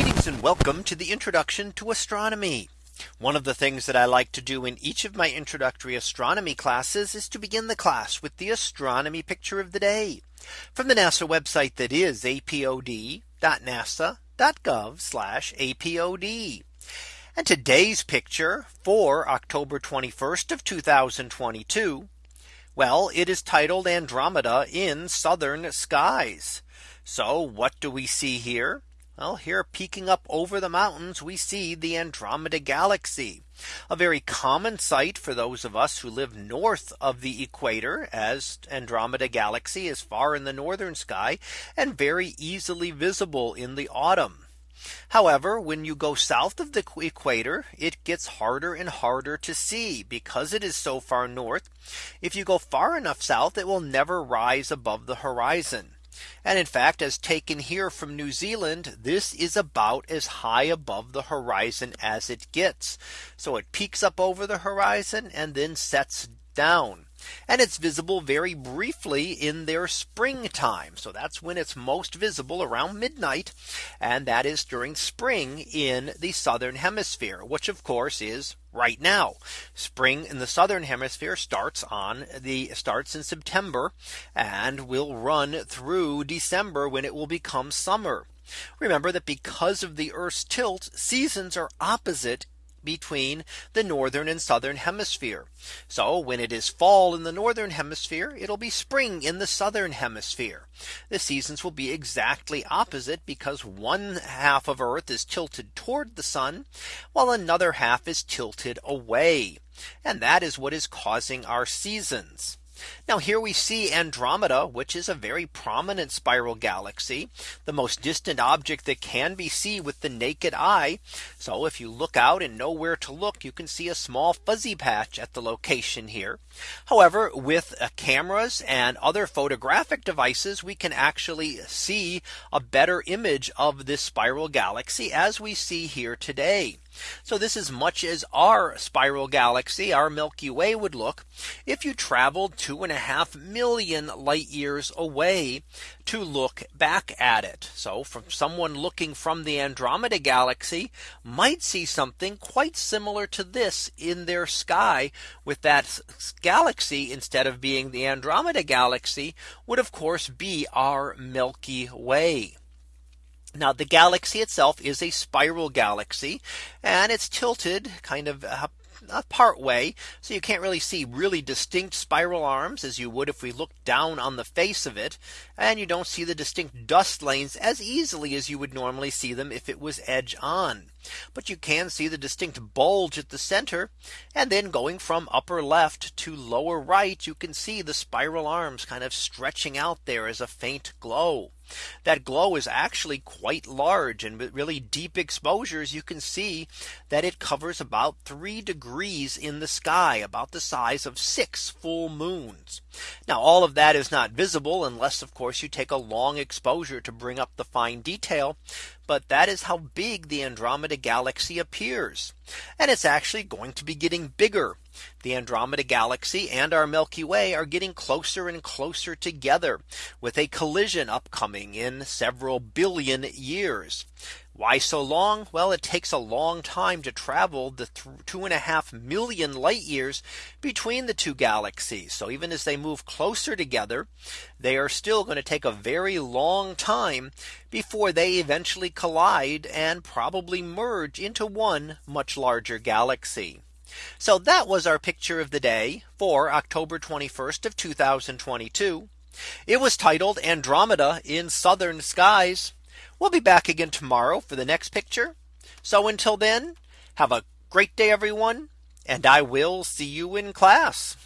Greetings and welcome to the introduction to astronomy. One of the things that I like to do in each of my introductory astronomy classes is to begin the class with the astronomy picture of the day from the NASA website that is apod.nasa.gov apod. And today's picture for October 21st of 2022. Well, it is titled Andromeda in southern skies. So what do we see here? Well, here peeking up over the mountains, we see the Andromeda Galaxy, a very common sight for those of us who live north of the equator as Andromeda Galaxy is far in the northern sky and very easily visible in the autumn. However, when you go south of the equator, it gets harder and harder to see because it is so far north. If you go far enough south, it will never rise above the horizon. And in fact, as taken here from New Zealand, this is about as high above the horizon as it gets. So it peaks up over the horizon and then sets down. And it's visible very briefly in their springtime. So that's when it's most visible around midnight. And that is during spring in the southern hemisphere, which of course is right now. Spring in the southern hemisphere starts on the starts in September and will run through December when it will become summer. Remember that because of the Earth's tilt seasons are opposite between the northern and southern hemisphere. So when it is fall in the northern hemisphere, it'll be spring in the southern hemisphere. The seasons will be exactly opposite because one half of Earth is tilted toward the sun, while another half is tilted away. And that is what is causing our seasons. Now here we see Andromeda, which is a very prominent spiral galaxy, the most distant object that can be seen with the naked eye. So if you look out and know where to look, you can see a small fuzzy patch at the location here. However, with uh, cameras and other photographic devices, we can actually see a better image of this spiral galaxy as we see here today. So this is much as our spiral galaxy, our Milky Way would look if you traveled two and a half million light years away to look back at it. So from someone looking from the Andromeda galaxy might see something quite similar to this in their sky with that galaxy instead of being the Andromeda galaxy would of course be our Milky Way. Now the galaxy itself is a spiral galaxy and it's tilted kind of uh, uh, part way. So you can't really see really distinct spiral arms as you would if we look down on the face of it. And you don't see the distinct dust lanes as easily as you would normally see them if it was edge on. But you can see the distinct bulge at the center. And then going from upper left to lower right, you can see the spiral arms kind of stretching out there as a faint glow. That glow is actually quite large and with really deep exposures you can see that it covers about three degrees in the sky about the size of six full moons. Now all of that is not visible unless of course you take a long exposure to bring up the fine detail. But that is how big the Andromeda galaxy appears. And it's actually going to be getting bigger. The Andromeda galaxy and our Milky Way are getting closer and closer together with a collision upcoming in several billion years. Why so long? Well, it takes a long time to travel the two and a half million light years between the two galaxies. So even as they move closer together, they are still going to take a very long time before they eventually collide and probably merge into one much larger galaxy. So that was our picture of the day for October 21st of 2022. It was titled Andromeda in southern skies. We'll be back again tomorrow for the next picture. So until then, have a great day, everyone. And I will see you in class.